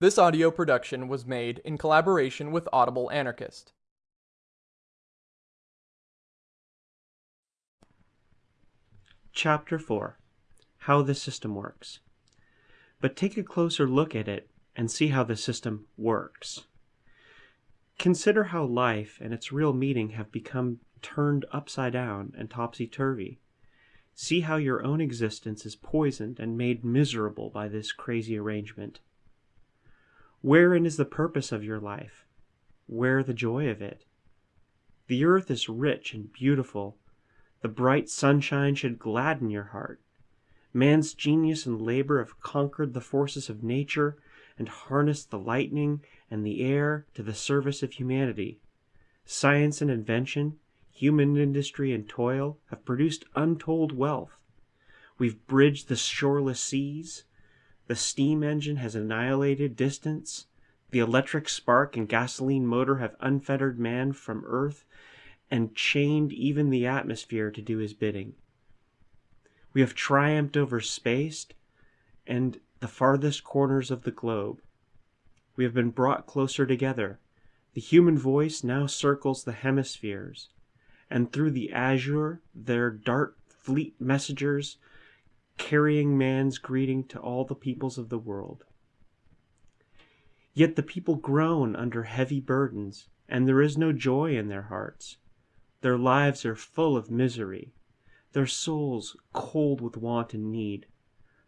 This audio production was made in collaboration with Audible Anarchist. Chapter 4 How the System Works. But take a closer look at it and see how the system works. Consider how life and its real meaning have become turned upside down and topsy turvy. See how your own existence is poisoned and made miserable by this crazy arrangement. Wherein is the purpose of your life? Where the joy of it? The earth is rich and beautiful. The bright sunshine should gladden your heart. Man's genius and labor have conquered the forces of nature and harnessed the lightning and the air to the service of humanity. Science and invention, human industry and toil have produced untold wealth. We've bridged the shoreless seas. The steam engine has annihilated distance. The electric spark and gasoline motor have unfettered man from earth and chained even the atmosphere to do his bidding. We have triumphed over space and the farthest corners of the globe. We have been brought closer together. The human voice now circles the hemispheres, and through the azure there dart fleet messengers carrying man's greeting to all the peoples of the world. Yet the people groan under heavy burdens, and there is no joy in their hearts. Their lives are full of misery, their souls cold with want and need.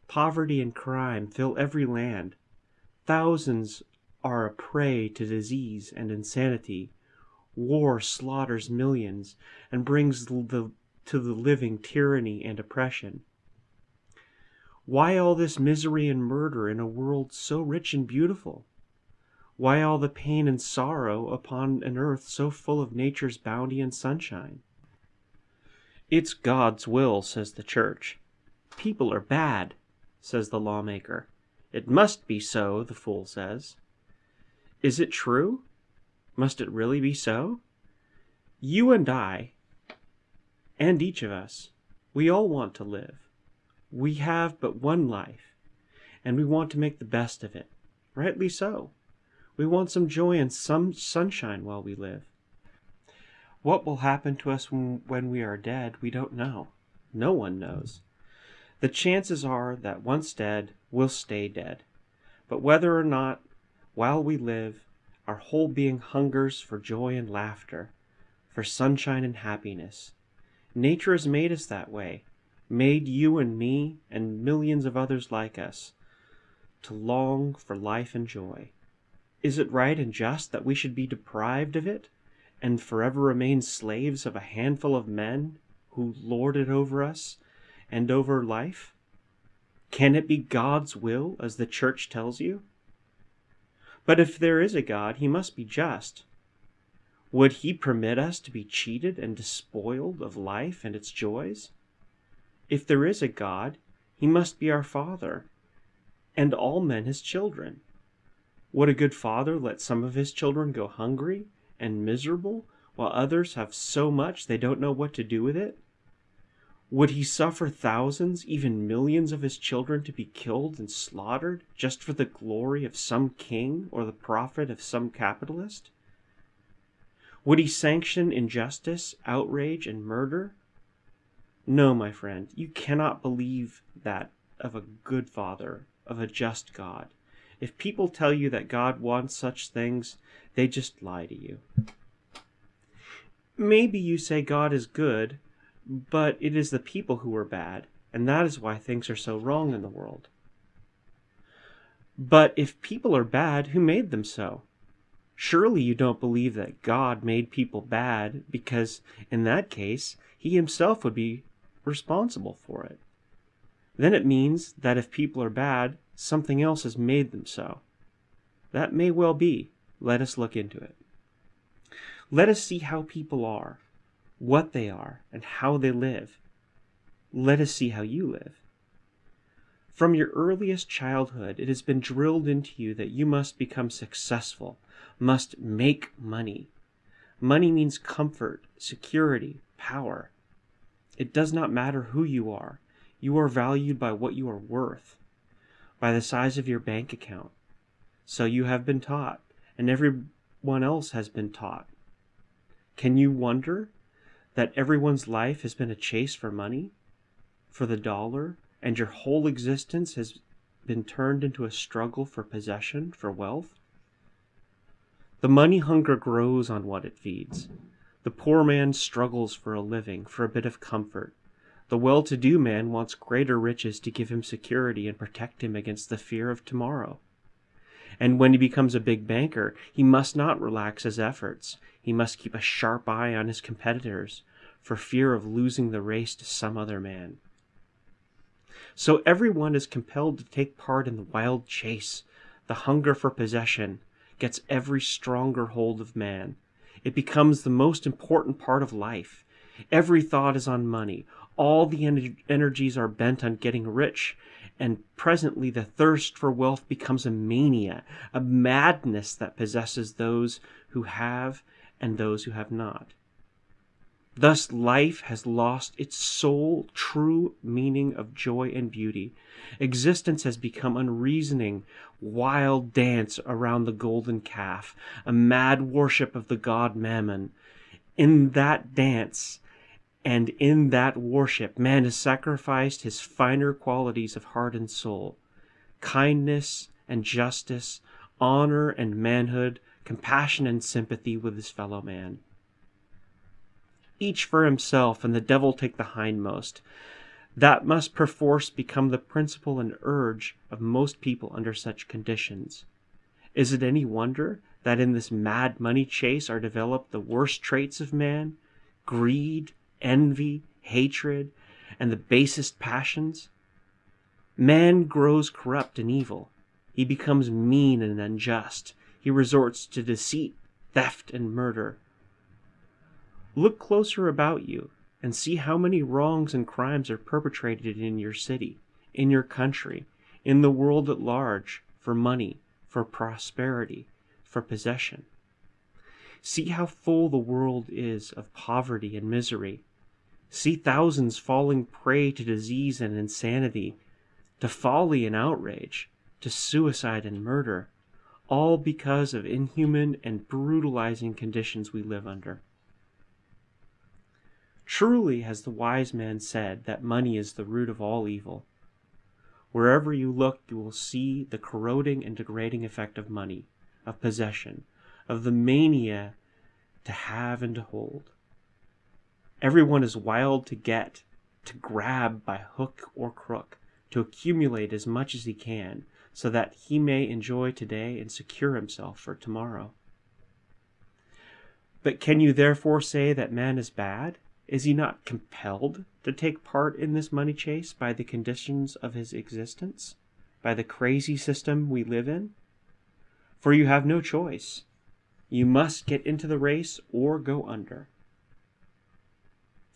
Poverty and crime fill every land. Thousands are a prey to disease and insanity. War slaughters millions and brings the, to the living tyranny and oppression. Why all this misery and murder in a world so rich and beautiful? Why all the pain and sorrow upon an earth so full of nature's bounty and sunshine? It's God's will, says the church. People are bad, says the lawmaker. It must be so, the fool says. Is it true? Must it really be so? You and I, and each of us, we all want to live. We have but one life, and we want to make the best of it. Rightly so. We want some joy and some sunshine while we live. What will happen to us when, we are dead, we don't know. No one knows. The chances are that once dead, we'll stay dead. But whether or not, while we live, our whole being hungers for joy and laughter, for sunshine and happiness. Nature has made us that way, made you and me and millions of others like us to long for life and joy. Is it right and just that we should be deprived of it and forever remain slaves of a handful of men who lord it over us and over life? Can it be God's will, as the Church tells you? But if there is a God, he must be just. Would he permit us to be cheated and despoiled of life and its joys? If there is a God, he must be our Father, and all men his children. Would a good father let some of his children go hungry and miserable, while others have so much they don't know what to do with it? Would he suffer thousands, even millions of his children to be killed and slaughtered just for the glory of some king or the profit of some capitalist? Would he sanction injustice, outrage, and murder? No, my friend, you cannot believe that of a good father, of a just God. If people tell you that God wants such things, they just lie to you. Maybe you say God is good, but it is the people who are bad, and that is why things are so wrong in the world. But if people are bad, who made them so? Surely you don't believe that God made people bad because, in that case, he himself would be responsible for it. Then it means that if people are bad, Something else has made them so. That may well be. Let us look into it. Let us see how people are, what they are, and how they live. Let us see how you live. From your earliest childhood, it has been drilled into you that you must become successful, must make money. Money means comfort, security, power. It does not matter who you are. You are valued by what you are worth by the size of your bank account. So you have been taught, and everyone else has been taught. Can you wonder that everyone's life has been a chase for money, for the dollar, and your whole existence has been turned into a struggle for possession, for wealth? The money hunger grows on what it feeds. The poor man struggles for a living, for a bit of comfort. The well to do man wants greater riches to give him security and protect him against the fear of tomorrow. And when he becomes a big banker, he must not relax his efforts. He must keep a sharp eye on his competitors for fear of losing the race to some other man. So everyone is compelled to take part in the wild chase. The hunger for possession gets every stronger hold of man. It becomes the most important part of life. Every thought is on money. All the en- energies are bent on getting rich, and presently the thirst for wealth becomes a mania, a madness that possesses those who have and those who have not. Thus, life has lost its sole true meaning of joy and beauty. Existence has become unreasoning, wild dance around the golden calf, a mad worship of the god Mammon. In that dance and in that worship, man has sacrificed his finer qualities of heart and soul kindness and justice, honor and manhood, compassion and sympathy with his fellow man each for himself, and the devil take the hindmost. That must perforce become the principle and urge of most people under such conditions. Is it any wonder that in this mad money chase are developed the worst traits of man greed, envy, hatred, and the basest passions? Man grows corrupt and evil. He becomes mean and unjust. He resorts to deceit, theft, and murder. Look closer about you and see how many wrongs and crimes are perpetrated in your city, in your country, in the world at large, for money, for prosperity, for possession. See how full the world is of poverty and misery. See thousands falling prey to disease and insanity, to folly and outrage, to suicide and murder, all because of inhuman and brutalizing conditions we live under. Truly has the wise man said that money is the root of all evil. Wherever you look, you will see the corroding and degrading effect of money, of possession, of the mania to have and to hold. Everyone is wild to get, to grab by hook or crook, to accumulate as much as he can, so that he may enjoy today and secure himself for tomorrow. But can you therefore say that man is bad? Is he not compelled to take part in this money chase by the conditions of his existence, by the crazy system we live in? For you have no choice. You must get into the race or go under.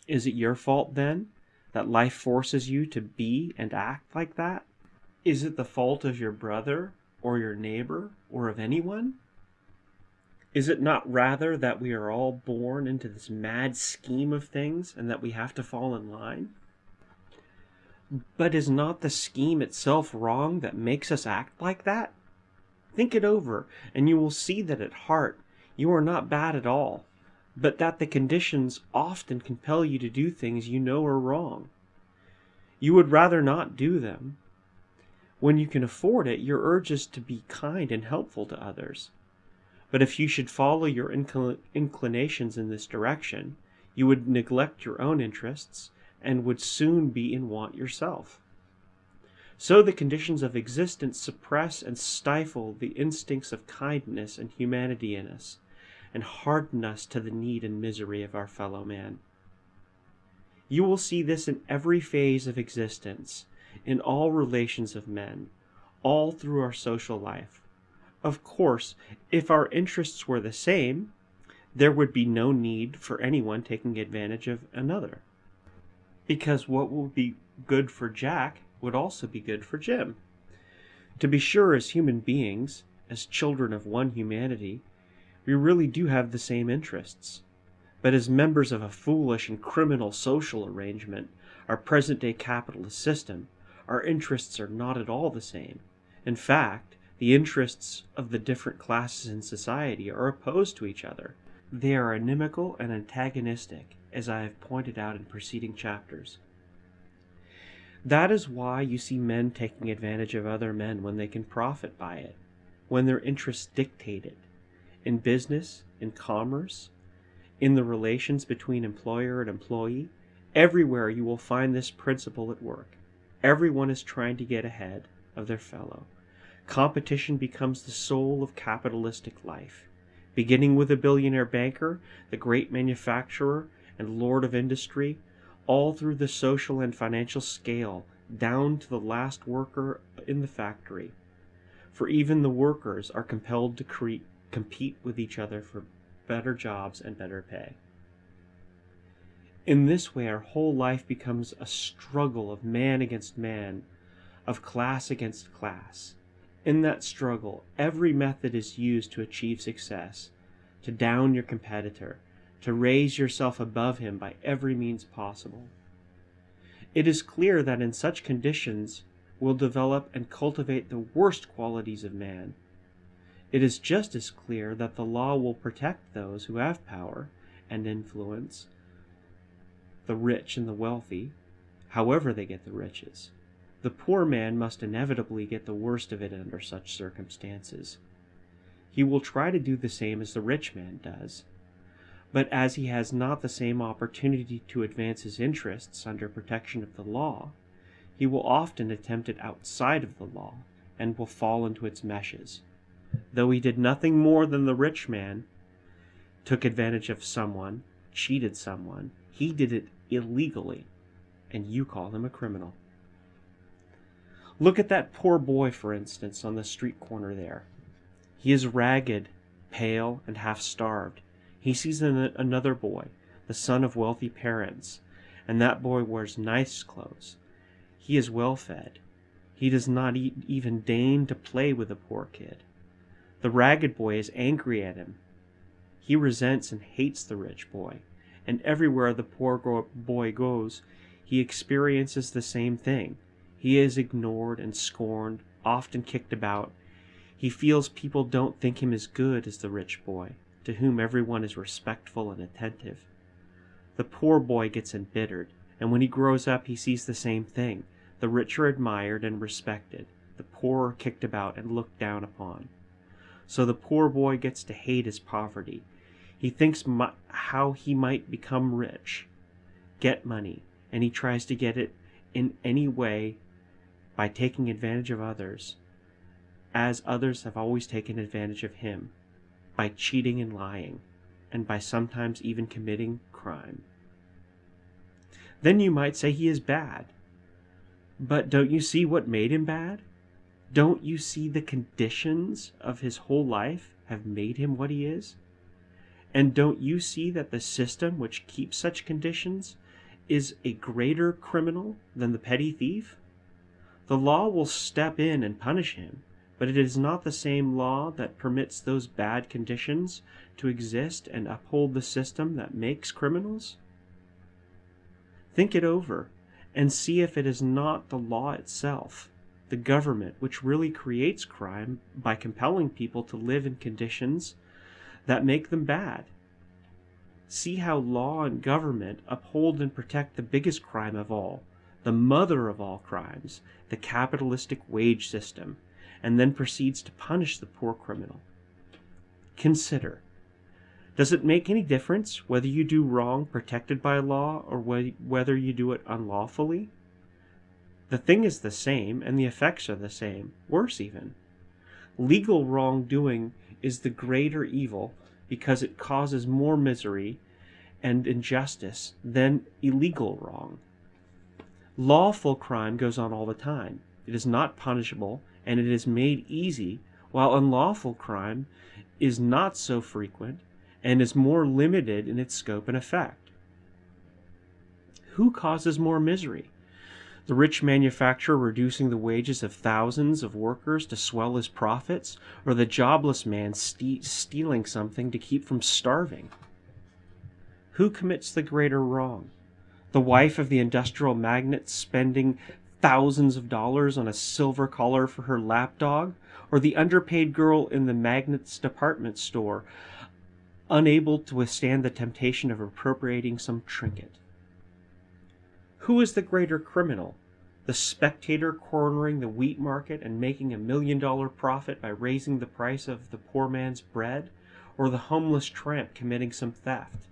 Is it your fault, then, that life forces you to be and act like that? Is it the fault of your brother or your neighbor or of anyone? Is it not rather that we are all born into this mad scheme of things and that we have to fall in line? But is not the scheme itself wrong that makes us act like that? Think it over, and you will see that at heart you are not bad at all, but that the conditions often compel you to do things you know are wrong. You would rather not do them. When you can afford it, your urge is to be kind and helpful to others. But if you should follow your incl- inclinations in this direction, you would neglect your own interests and would soon be in want yourself. So the conditions of existence suppress and stifle the instincts of kindness and humanity in us, and harden us to the need and misery of our fellow man. You will see this in every phase of existence, in all relations of men, all through our social life. Of course, if our interests were the same, there would be no need for anyone taking advantage of another. Because what would be good for Jack would also be good for Jim. To be sure, as human beings, as children of one humanity, we really do have the same interests. But as members of a foolish and criminal social arrangement, our present day capitalist system, our interests are not at all the same. In fact, The interests of the different classes in society are opposed to each other. They are inimical and antagonistic, as I have pointed out in preceding chapters. That is why you see men taking advantage of other men when they can profit by it, when their interests dictate it. In business, in commerce, in the relations between employer and employee, everywhere you will find this principle at work. Everyone is trying to get ahead of their fellow. Competition becomes the soul of capitalistic life. Beginning with the billionaire banker, the great manufacturer, and lord of industry, all through the social and financial scale, down to the last worker in the factory. For even the workers are compelled to cre- compete with each other for better jobs and better pay. In this way, our whole life becomes a struggle of man against man, of class against class. In that struggle, every method is used to achieve success, to down your competitor, to raise yourself above him by every means possible. It is clear that in such conditions will develop and cultivate the worst qualities of man. It is just as clear that the law will protect those who have power and influence the rich and the wealthy, however they get the riches. The poor man must inevitably get the worst of it under such circumstances. He will try to do the same as the rich man does, but as he has not the same opportunity to advance his interests under protection of the law, he will often attempt it outside of the law and will fall into its meshes. Though he did nothing more than the rich man, took advantage of someone, cheated someone, he did it illegally, and you call him a criminal. Look at that poor boy, for instance, on the street corner there. He is ragged, pale, and half starved. He sees an- another boy, the son of wealthy parents, and that boy wears nice clothes. He is well fed. He does not e- even deign to play with the poor kid. The ragged boy is angry at him. He resents and hates the rich boy and everywhere the poor boy goes, he experiences the same thing. He is ignored and scorned, often kicked about. He feels people don't think him as good as the rich boy, to whom everyone is respectful and attentive. The poor boy gets embittered, and when he grows up, he sees the same thing. The rich are admired and respected, the poor are kicked about and looked down upon. So the poor boy gets to hate his poverty he thinks how he might become rich, get money, and he tries to get it in any way by taking advantage of others, as others have always taken advantage of him, by cheating and lying, and by sometimes even committing crime. Then you might say he is bad. But don't you see what made him bad? Don't you see the conditions of his whole life have made him what he is? And don't you see that the system which keeps such conditions is a greater criminal than the petty thief? The law will step in and punish him, but it is not the same law that permits those bad conditions to exist and uphold the system that makes criminals? Think it over and see if it is not the law itself, the government, which really creates crime by compelling people to live in conditions that make them bad. See how law and government uphold and protect the biggest crime of all, the mother of all crimes, the capitalistic wage system, and then proceeds to punish the poor criminal. Consider does it make any difference whether you do wrong protected by law or whether you do it unlawfully? The thing is the same, and the effects are the same, worse even. Legal wrongdoing is the greater evil because it causes more misery and injustice than illegal wrong. Lawful crime goes on all the time. It is not punishable and it is made easy, while unlawful crime is not so frequent and is more limited in its scope and effect. Who causes more misery? the rich manufacturer reducing the wages of thousands of workers to swell his profits, or the jobless man ste- stealing something to keep from starving? Who commits the greater wrong? The wife of the industrial magnate spending thousands of dollars on a silver collar for her lapdog, or the underpaid girl in the magnate's department store, unable to withstand the temptation of appropriating some trinket. Who is the greater criminal? The spectator cornering the wheat market and making a million dollar profit by raising the price of the poor man's bread, or the homeless tramp committing some theft?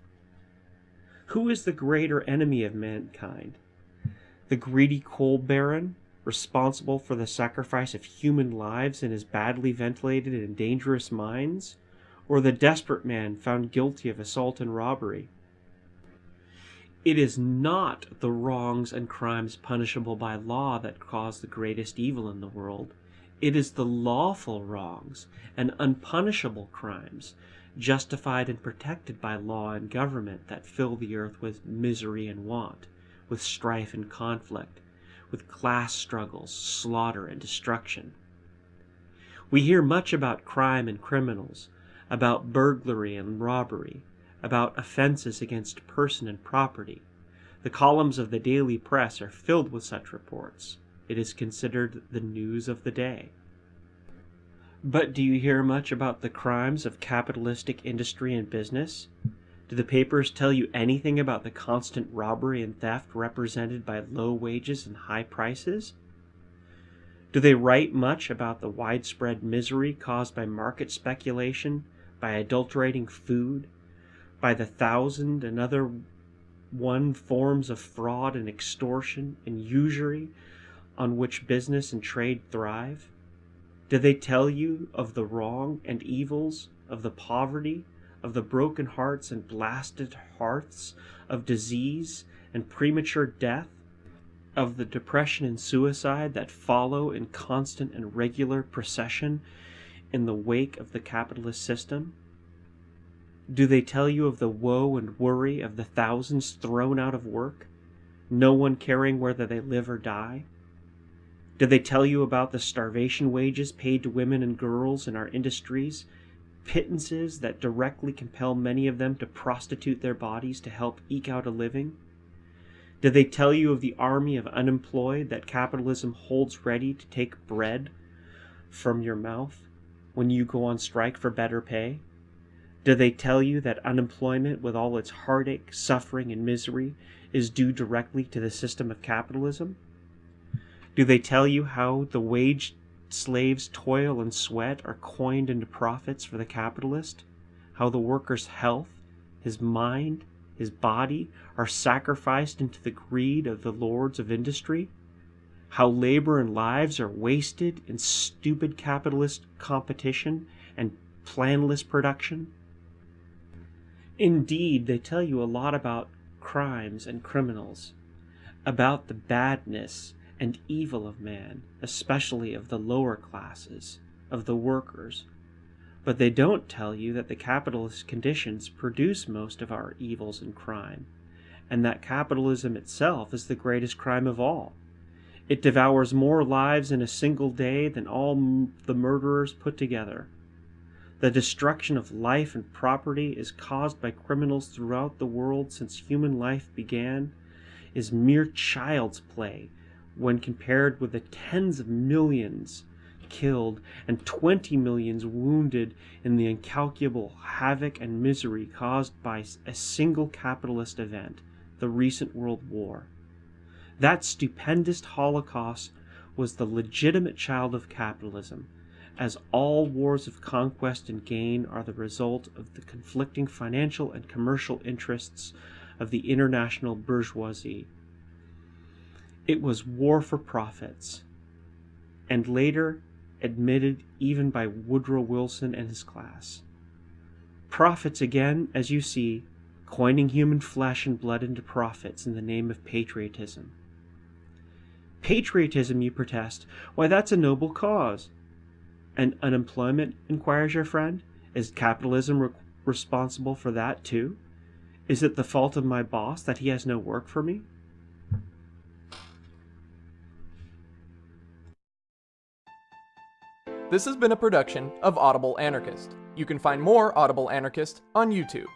Who is the greater enemy of mankind? The greedy coal baron, responsible for the sacrifice of human lives in his badly ventilated and dangerous mines, or the desperate man found guilty of assault and robbery? It is not the wrongs and crimes punishable by law that cause the greatest evil in the world. It is the lawful wrongs and unpunishable crimes justified and protected by law and government that fill the earth with misery and want, with strife and conflict, with class struggles, slaughter, and destruction. We hear much about crime and criminals, about burglary and robbery, about offenses against person and property. The columns of the daily press are filled with such reports. It is considered the news of the day. But do you hear much about the crimes of capitalistic industry and business? Do the papers tell you anything about the constant robbery and theft represented by low wages and high prices? Do they write much about the widespread misery caused by market speculation, by adulterating food, by the thousand and other one forms of fraud and extortion and usury on which business and trade thrive? Do they tell you of the wrong and evils, of the poverty, of the broken hearts and blasted hearths, of disease and premature death, of the depression and suicide that follow in constant and regular procession in the wake of the capitalist system? Do they tell you of the woe and worry of the thousands thrown out of work, no one caring whether they live or die? Did they tell you about the starvation wages paid to women and girls in our industries, pittances that directly compel many of them to prostitute their bodies to help eke out a living? Did they tell you of the army of unemployed that capitalism holds ready to take bread from your mouth when you go on strike for better pay? Did they tell you that unemployment, with all its heartache, suffering, and misery, is due directly to the system of capitalism? Do they tell you how the wage slave's toil and sweat are coined into profits for the capitalist? How the worker's health, his mind, his body are sacrificed into the greed of the lords of industry? How labor and lives are wasted in stupid capitalist competition and planless production? Indeed, they tell you a lot about crimes and criminals, about the badness and evil of man, especially of the lower classes, of the workers. But they don't tell you that the capitalist conditions produce most of our evils and crime, and that capitalism itself is the greatest crime of all. It devours more lives in a single day than all the murderers put together. The destruction of life and property is caused by criminals throughout the world since human life began is mere child's play when compared with the tens of millions killed and 20 millions wounded in the incalculable havoc and misery caused by a single capitalist event, the recent World War. That stupendous Holocaust was the legitimate child of capitalism, as all wars of conquest and gain are the result of the conflicting financial and commercial interests of the international bourgeoisie it was war for profits, and later admitted even by Woodrow Wilson and his class. Profits again, as you see, coining human flesh and blood into profits in the name of patriotism. Patriotism, you protest, why that's a noble cause. And unemployment, inquires your friend, is capitalism re responsible for that too? Is it the fault of my boss that he has no work for me? This has been a production of Audible Anarchist. You can find more Audible Anarchist on YouTube.